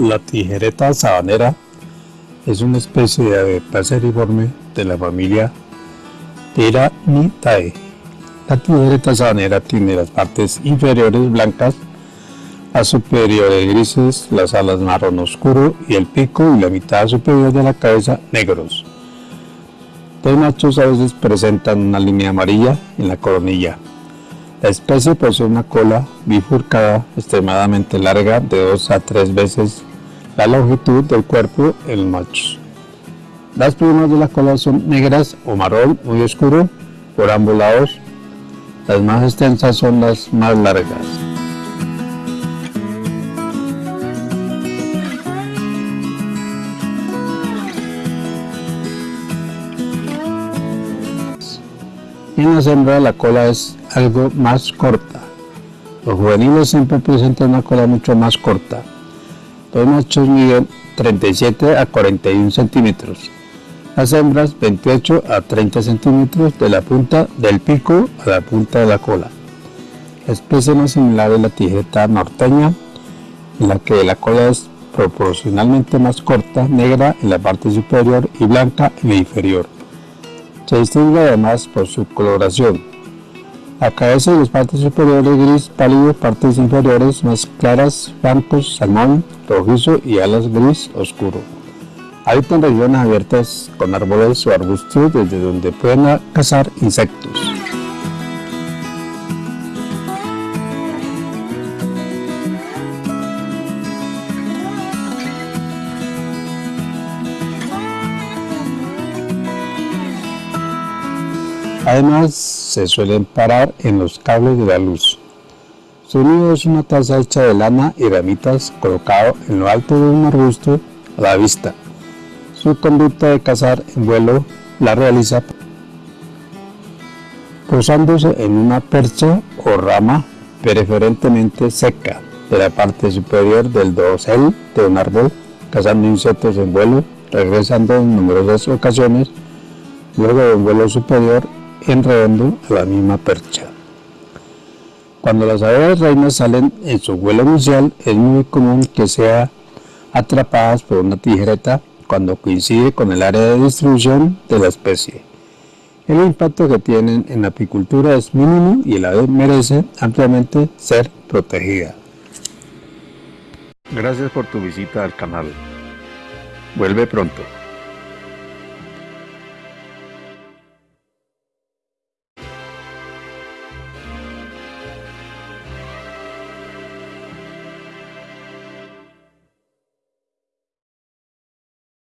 La tijereta sabanera es una especie de ave paseriforme de la familia Tyrannitae. La tijereta sabanera tiene las partes inferiores blancas, las superiores grises, las alas marrón oscuro y el pico y la mitad superior de la cabeza negros. Los machos a veces presentan una línea amarilla en la coronilla. La especie posee una cola bifurcada extremadamente larga de 2 a 3 veces la longitud del cuerpo en los machos. Las plumas de la cola son negras o marrón muy oscuro por ambos lados. Las más extensas son las más largas. En la hembras la cola es algo más corta. Los juveniles siempre presentan una cola mucho más corta. Los machos miden 37 a 41 centímetros. Las hembras 28 a 30 centímetros de la punta del pico a la punta de la cola. La especie más similar es la tijeta norteña, en la que la cola es proporcionalmente más corta, negra en la parte superior y blanca en la inferior. Se distingue además por su coloración. La cabeza y las partes superiores gris pálido, partes inferiores más claras, blancos, salmón, rojizo y alas gris oscuro. Habitan regiones abiertas con árboles o arbustos desde donde pueden cazar insectos. Además, se suelen parar en los cables de la luz. Su nido es una taza hecha de lana y ramitas colocado en lo alto de un arbusto a la vista. Su conducta de cazar en vuelo la realiza posándose en una percha o rama preferentemente seca de la parte superior del dosel de un árbol, cazando insectos en vuelo, regresando en numerosas ocasiones, luego de un vuelo superior enredando a la misma percha. Cuando las aves reinas salen en su vuelo inicial, es muy común que sean atrapadas por una tijereta cuando coincide con el área de distribución de la especie. El impacto que tienen en la apicultura es mínimo y el ave merece ampliamente ser protegida. Gracias por tu visita al canal. Vuelve pronto.